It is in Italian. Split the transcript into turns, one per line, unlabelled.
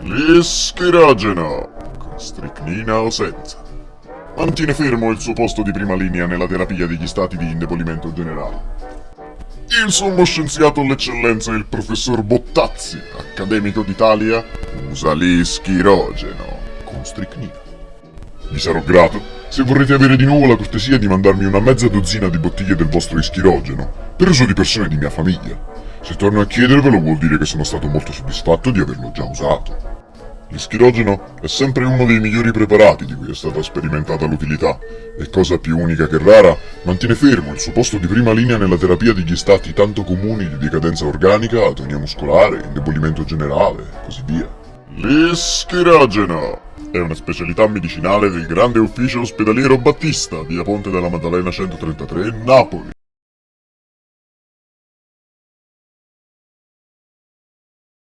L'ischirogeno, con stricnina o senza. Mantiene fermo il suo posto di prima linea nella terapia degli stati di indebolimento generale. Il sommo scienziato all'eccellenza, il professor Bottazzi, accademico d'Italia, usa l'ischirogeno con stricnina. Vi sarò grato se vorrete avere di nuovo la cortesia di mandarmi una mezza dozzina di bottiglie del vostro ischirogeno, per uso di persone di mia famiglia. Se torno a chiedervelo vuol dire che sono stato molto soddisfatto di averlo già usato. L'ischirogeno è sempre uno dei migliori preparati di cui è stata sperimentata l'utilità e cosa più unica che rara, mantiene fermo il suo posto di prima linea nella terapia degli stati tanto comuni di decadenza organica, atonia muscolare, indebolimento generale e così via. L'ischirogeno è una specialità medicinale del grande ufficio ospedaliero Battista, via Ponte della Maddalena 133, Napoli.